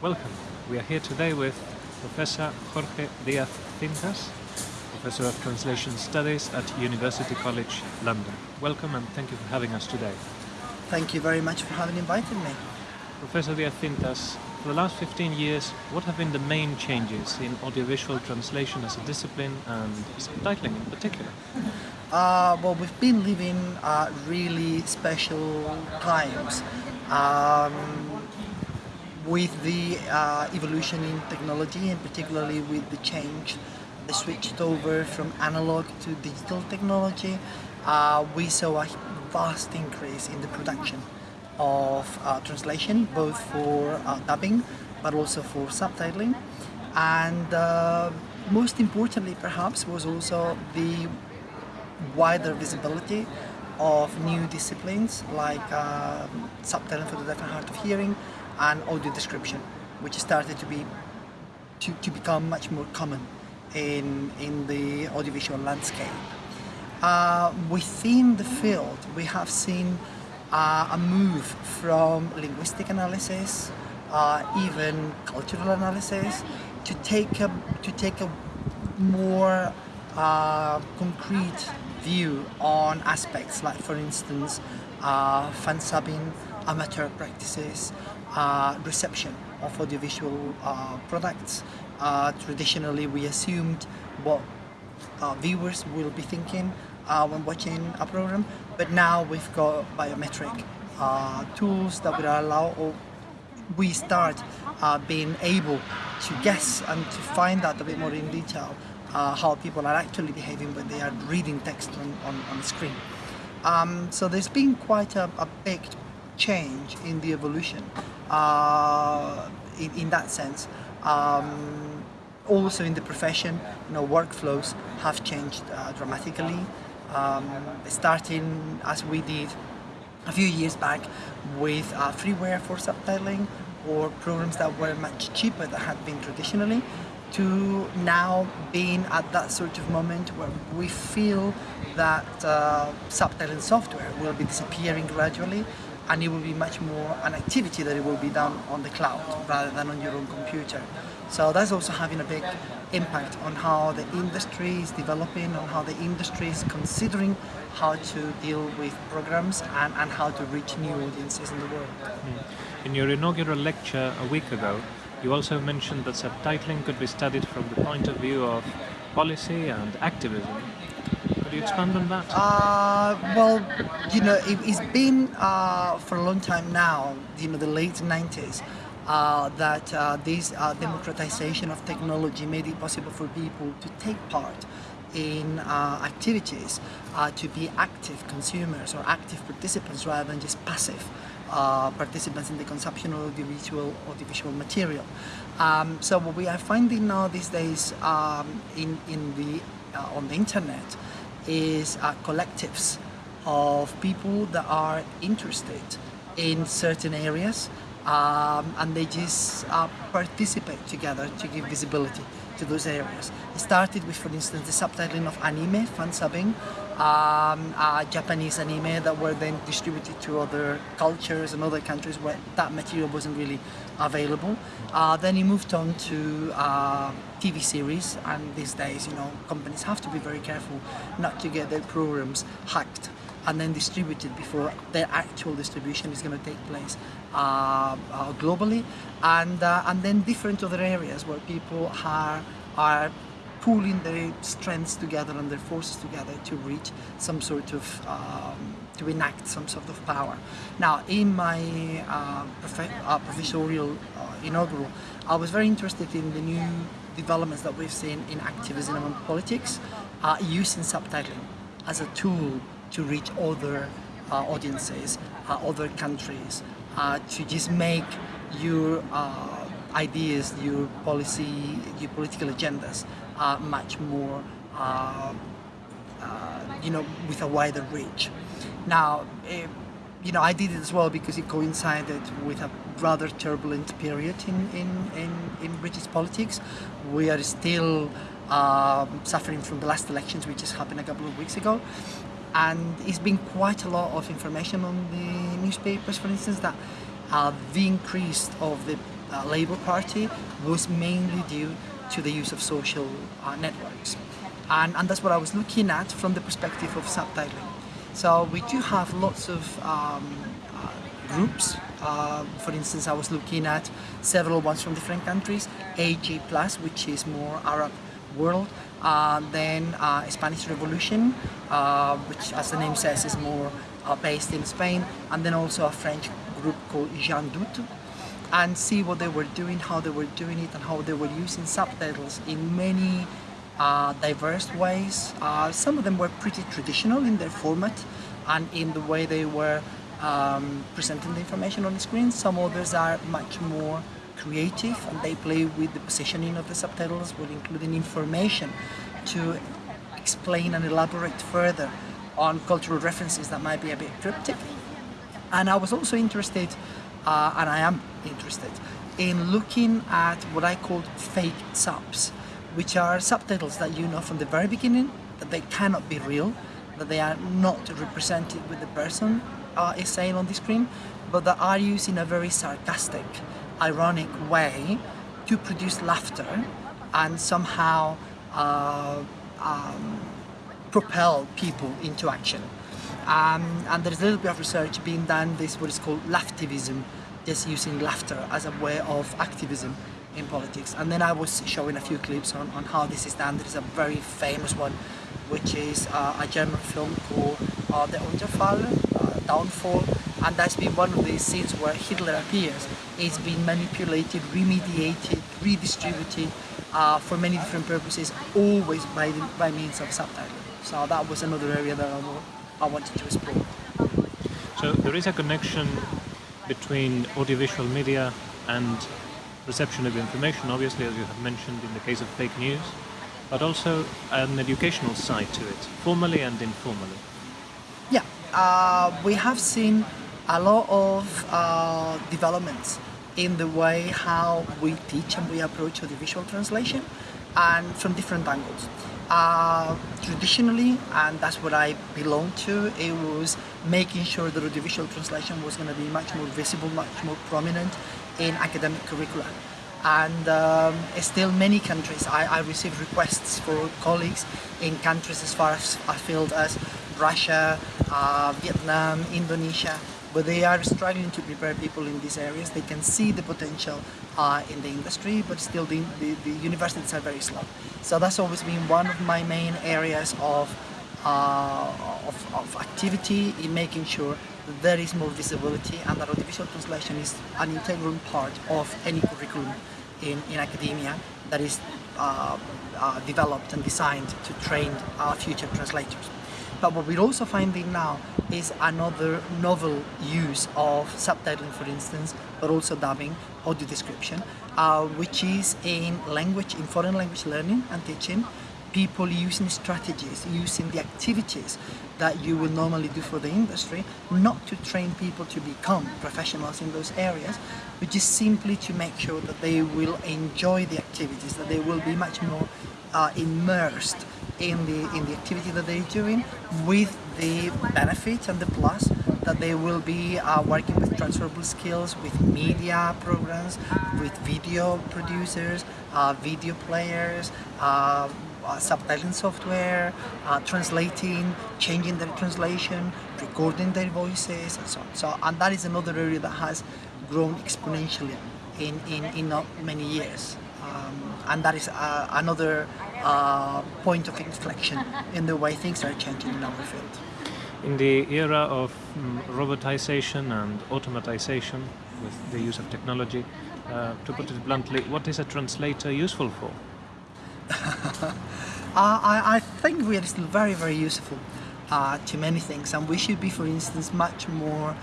Welcome. We are here today with Professor Jorge Diaz Cintas, Professor of Translation Studies at University College London. Welcome and thank you for having us today. Thank you very much for having invited me. Professor Diaz Cintas, for the last 15 years, what have been the main changes in audiovisual translation as a discipline and subtitling in particular? Uh, well, we've been living uh, really special times um, with the uh, evolution in technology and particularly with the change, the switch over from analog to digital technology. Uh, we saw a vast increase in the production of uh, translation, both for uh, dubbing but also for subtitling. And uh, most importantly, perhaps, was also the wider visibility of new disciplines like uh, subtitling for the deaf and hard of hearing and audio description, which started to be to, to become much more common in, in the audiovisual landscape. Uh, within the field, we have seen uh, a move from linguistic analysis, uh, even cultural analysis, to take a, to take a more uh, concrete view on aspects like, for instance, uh, fan subbing, amateur practices, uh, reception of audiovisual uh, products. Uh, traditionally, we assumed what uh, viewers will be thinking uh, when watching a program, but now we've got biometric tools that will allow or we start being able to guess and to find out a bit more in detail uh, how people are actually behaving when they are reading text on, on, on the screen. Um, so there's been quite a, a, big change in the evolution uh, in, in, that sense. Um, also in the profession, you know, workflows have changed uh, dramatically. Um, starting as we did a few years back with uh, freeware for subtitling or programs that were much cheaper than had been traditionally to now being at that sort of moment where we feel that uh, subtitling software will be disappearing gradually and it will be much more an activity that it will be done on the cloud rather than on your own computer. So that's also having a big impact on how the industry is developing, on how the industry is considering how to deal with programs and, and how to reach new audiences in the world. Hmm. In your inaugural lecture a week ago, you also mentioned that subtitling could be studied from the point of view of policy and activism. Could you expand on that? Uh, well, you know, it, has been uh, for a long time now, you know, the late 90s, uh, that uh, this uh, democratization of technology made it possible for people to take part in uh, activities, to be active consumers or active participants rather than just passive uh, participants in the consumption of audiovisual, audiovisual material. Um, so what we are finding now these days um, in, in the, uh, on the internet is uh, collectives of people that are interested in certain areas um, and they just uh, participate together to give visibility to those areas. It started with, for instance, the subtitling of anime, fan subbing, um, uh, Japanese anime that were then distributed to other cultures and other countries where that material wasn't really available. Uh, then he moved on to uh, TV series and these days, you know, companies have to be very careful not to get their programs hacked and then distributed before their actual distribution is going to take place uh, uh, globally and uh, and then different other areas where people are are pooling their strengths together and their forces together to reach some sort of um, to enact some sort of power. Now in my uh, uh, professorial uh, inaugural I was very interested in the new developments that we've seen in activism and politics using subtitling as a tool to reach other uh, audiences, uh, other countries, uh, to just make your uh, ideas, your policy, your political agendas uh, much more, uh, you know, with a wider reach. Now, eh, you know, I did it as well because it coincided with a rather turbulent period in, in, in, in British politics. We are still um, suffering from the last elections which just happened a couple of weeks ago and it's been quite a lot of information on the newspapers for instance that uh, the increase of the uh, Labour Party was mainly due to the use of social uh, networks. And, and that's what I was looking at from the perspective of subtitling. So we do have lots of um, uh, groups. Uh, for instance, I was looking at several ones from different countries. AG Plus, which is more Arab world. Uh, then Spanish Revolution, uh, which as the name says is more uh, based in Spain. And then also a French group called Jean Doute. And see what they were doing, how they were doing it, and how they were using subtitles in many uh, diverse ways. Uh, some of them were pretty traditional in their format and in the way they were um, presenting the information on the screen. Some others are much more creative and they play with the positioning of the subtitles with including information to explain and elaborate further on cultural references that might be a bit cryptic. And I was also interested, uh, and I am interested, in looking at what I call fake subs which are subtitles that you know from the very beginning that they cannot be real, that they are not represented with the person uh, is saying on the screen, but that are used in a very sarcastic, ironic way to produce laughter and somehow uh, um, propel people into action. Um, and there's a little bit of research being done, this what is called laughtivism, just using laughter as a way of activism in politics. And then I was showing a few clips on, on how this is done. There's a very famous one, which is uh, a German film called uh, The Untergang, uh, Downfall, and that's been one of these scenes where Hitler appears. It's been manipulated, remediated, redistributed uh, for many different purposes, always by, the, by means of subtitling. So that was another area that I, I wanted to explore. So there is a connection between audiovisual media and reception of information, obviously, as you have mentioned in the case of fake news, but also an educational side to it, formally and informally. Yeah, uh, we have seen a lot of uh, developments in the way how we teach and we approach audiovisual translation and from different angles. Uh, traditionally, and that's what I belong to, it was making sure that audiovisual translation was going to be much more visible, much more prominent in academic curricula. And um, still many countries, I, I receive requests for colleagues in countries as far as afield as Russia, uh, Vietnam, Indonesia, but they are struggling to prepare people in these areas. They can see the potential uh, in the industry, but still the, the, the, universities are very slow. So that's always been one of my main areas of, uh, of, of, activity in making sure that there is more visibility and that audiovisual translation is an integral part of any curriculum in, in academia that is uh, uh developed and designed to train our future translators. But what we're also finding now is another novel use of subtitling, for instance, but also dubbing, audio description, uh, which is in language, in foreign language learning and teaching, people using strategies, using the activities that you would normally do for the industry, not to train people to become professionals in those areas, but just simply to make sure that they will enjoy the activities, that they will be much more uh, immersed in the in the activity that they're doing with the benefits and the plus that they will be uh, working with transferable skills with media programs with video producers uh, video players uh, uh subtitling software, uh, translating, changing their translation, recording their voices, and so on. So, and that is another area that has grown exponentially in, in, in not many years. Um, and that is uh, another uh, point of inflection in the way things are changing in our field. In the era of um, robotization and automatization with the use of technology, uh, to put it bluntly, what is a translator useful for? I, I, think we are still very, very useful uh, to many things, and we should be, for instance, much more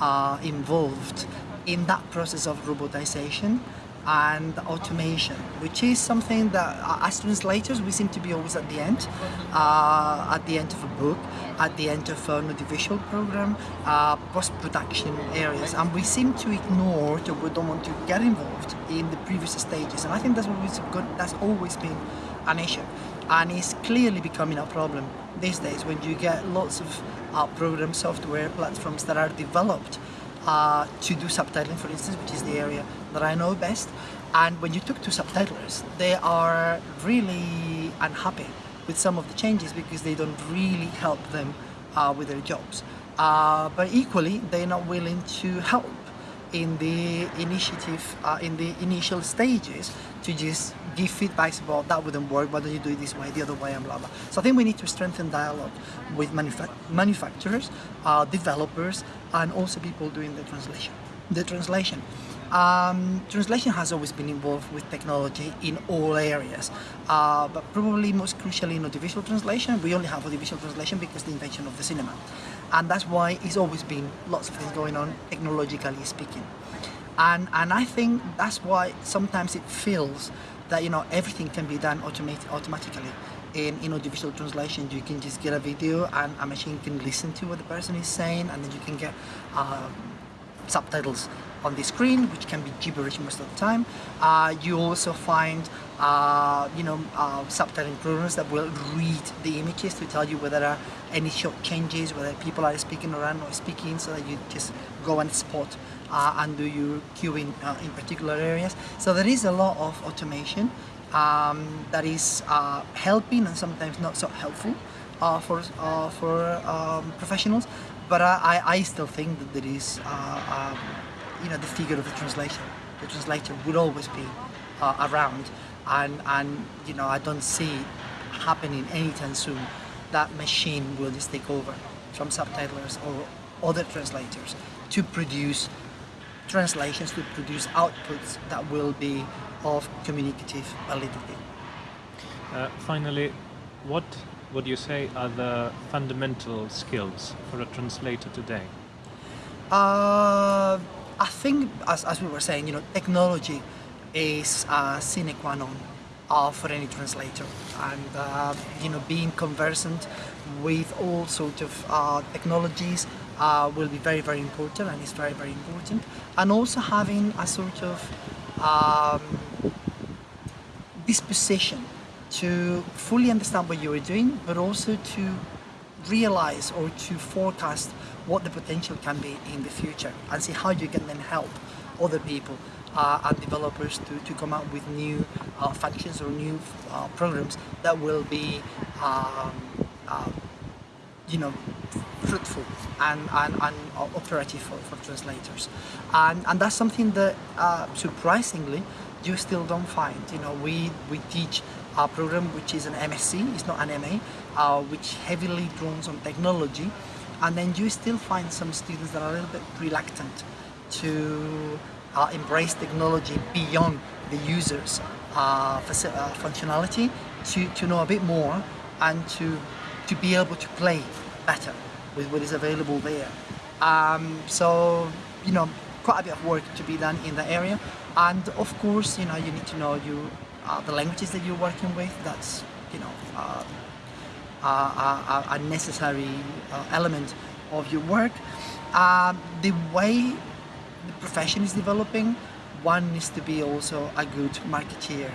uh, involved in that process of robotization and automation, which is something that uh, as translators we seem to be always at the end, uh, at the end of a book, at the end of an audiovisual program, uh, post-production areas, and we seem to ignore or we don't want to get involved in the previous stages, and I think that's always good. That's always been an issue, and it's clearly becoming a problem these days when you get lots of uh, program software platforms that are developed uh, to do subtitling, for instance, which is the area that I know best. And when you talk to subtitlers, they are really unhappy with some of the changes because they don't really help them uh, with their jobs. Uh, but equally, they're not willing to help in the initiative, uh, in the initial stages to just give feedbacks about that wouldn't work, why don't you do it this way, the other way, and blah blah. So I think we need to strengthen dialogue with manufa manufacturers, uh, developers, and also people doing the translation. The translation. Um, translation has always been involved with technology in all areas, uh, but probably most crucially in audiovisual translation. We only have audiovisual translation because the invention of the cinema. And that's why it's always been lots of things going on, technologically speaking. And, and I think that's why sometimes it feels that you know everything can be done automate, automatically. In, in audiovisual translation, you can just get a video and a machine can listen to what the person is saying, and then you can get uh, subtitles on the screen, which can be gibberish most of the time. Uh, you also find, uh, you know, uh, subtitling programs that will read the images to tell you whether there are any shot changes, whether people are speaking or are not speaking, so that you just go and spot uh, and do your cueing uh, in particular areas. So there is a lot of automation um, that is uh, helping and sometimes not so helpful uh, for uh, for um, professionals. But I, I still think that there is, uh, um, you know, the figure of the translation. The translator would always be around, and and you know I don't see happening anytime soon. That machine will just take over from subtitlers or other translators to produce translations to produce outputs that will be of communicative validity. Uh, finally, what would you say are the fundamental skills for a translator today? Uh, I think, as, as we were saying, you know, technology is a sine qua non uh, for any translator, and uh, you know, being conversant with all sorts of uh, technologies uh, will be very, very important, and is very, very important, and also having a sort of um, disposition to fully understand what you are doing, but also to realize or to forecast what the potential can be in the future and see how you can then help other people uh, and developers to, to come up with new uh, functions or new uh, programs that will be um, uh, you know fruitful and, and, and operative for, for translators. And, and that's something that uh, surprisingly you still don't find. You know we we teach our program which is an MSc, it's not an MA, uh, which heavily draws on technology. And then you still find some students that are a little bit reluctant to uh, embrace technology beyond the user's uh, uh, functionality to, to know a bit more and to, to be able to play better with what is available there. Um, so, you know, quite a bit of work to be done in that area and of course, you know, you need to know you uh, the languages that you're working with, that's, you know, uh, a, a, necessary uh, element of your work. Um, the way the profession is developing, one needs to be also a good marketeer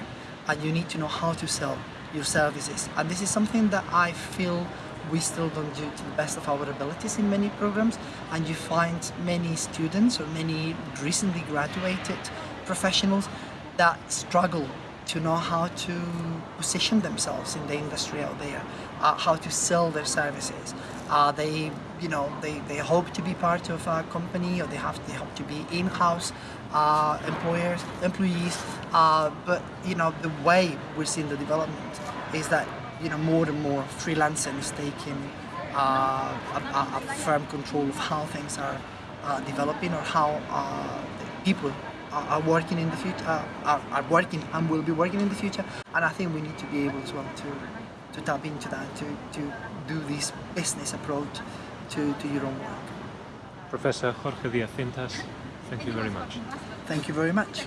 and you need to know how to sell your services. And this is something that I feel we still don't do to the best of our abilities in many programs and you find many students or many recently graduated professionals that struggle to know how to position themselves in the industry out there, uh, how to sell their services. Uh, they, you know, they, they hope to be part of a company or they have they hope to be in-house uh, employers, employees. Uh, but you know, the way we're seeing the development is that you know more and more freelancing is taking uh, a, a, firm control of how things are uh, developing or how people are working in the future, uh, are, are working and will be working in the future. And I think we need to be able to, um, to, to tap into that, to, to do this business approach to, to your own work. Professor Jorge Diaz Cintas, thank you very much. Thank you very much.